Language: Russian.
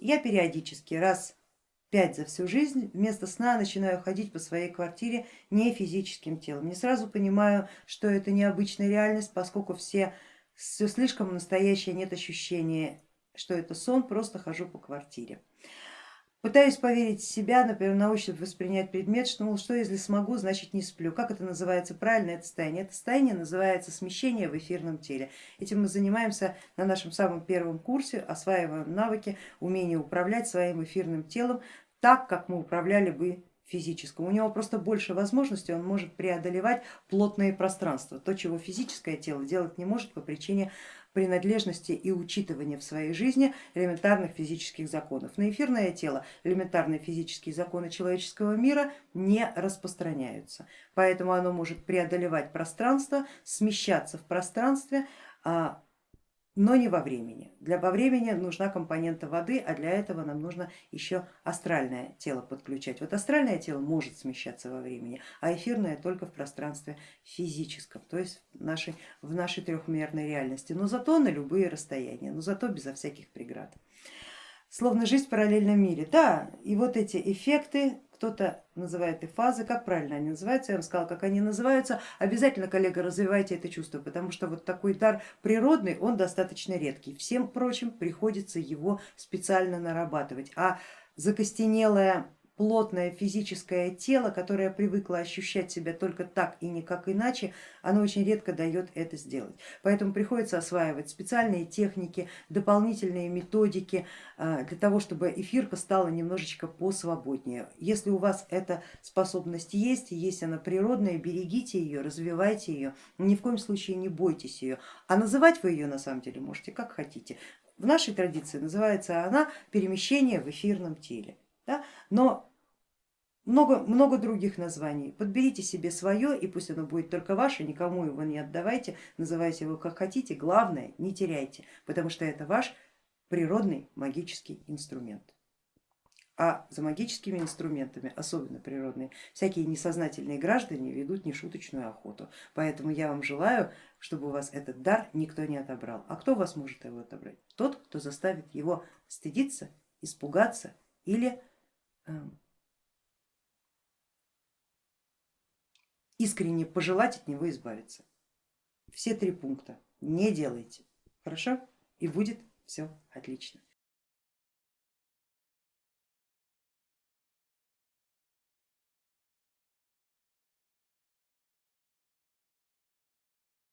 Я периодически раз пять за всю жизнь вместо сна начинаю ходить по своей квартире не физическим телом. Не сразу понимаю, что это необычная реальность, поскольку все, все слишком настоящее, нет ощущения, что это сон, просто хожу по квартире. Пытаюсь поверить в себя, например, на ощупь воспринять предмет, что, мол, что если смогу, значит не сплю. Как это называется правильно, это состояние? Это состояние называется смещение в эфирном теле. Этим мы занимаемся на нашем самом первом курсе, осваиваем навыки, умение управлять своим эфирным телом так, как мы управляли бы физическом. У него просто больше возможностей, он может преодолевать плотные пространства, то, чего физическое тело делать не может по причине принадлежности и учитывания в своей жизни элементарных физических законов. На эфирное тело элементарные физические законы человеческого мира не распространяются, поэтому оно может преодолевать пространство, смещаться в пространстве, а но не во времени. Для во времени нужна компонента воды, а для этого нам нужно еще астральное тело подключать. Вот астральное тело может смещаться во времени, а эфирное только в пространстве физическом, то есть в нашей, в нашей трехмерной реальности, но зато на любые расстояния, но зато безо всяких преград. Словно жизнь в параллельном мире. Да, и вот эти эффекты кто-то называет и фазы, как правильно они называются, я вам сказала, как они называются, обязательно, коллега, развивайте это чувство, потому что вот такой дар природный, он достаточно редкий, всем прочим приходится его специально нарабатывать, а закостенелая плотное физическое тело, которое привыкло ощущать себя только так и никак иначе, оно очень редко дает это сделать. Поэтому приходится осваивать специальные техники, дополнительные методики а, для того, чтобы эфирка стала немножечко посвободнее. Если у вас эта способность есть, есть она природная, берегите ее, развивайте ее, ни в коем случае не бойтесь ее. А называть вы ее на самом деле можете как хотите. В нашей традиции называется она перемещение в эфирном теле. Но много, много других названий. Подберите себе свое и пусть оно будет только ваше, никому его не отдавайте, называйте его как хотите, главное не теряйте, потому что это ваш природный магический инструмент. А за магическими инструментами, особенно природные, всякие несознательные граждане ведут нешуточную охоту. Поэтому я вам желаю, чтобы у вас этот дар никто не отобрал. А кто вас может его отобрать? Тот, кто заставит его стыдиться, испугаться или искренне пожелать от него избавиться. Все три пункта не делайте, хорошо? И будет все отлично.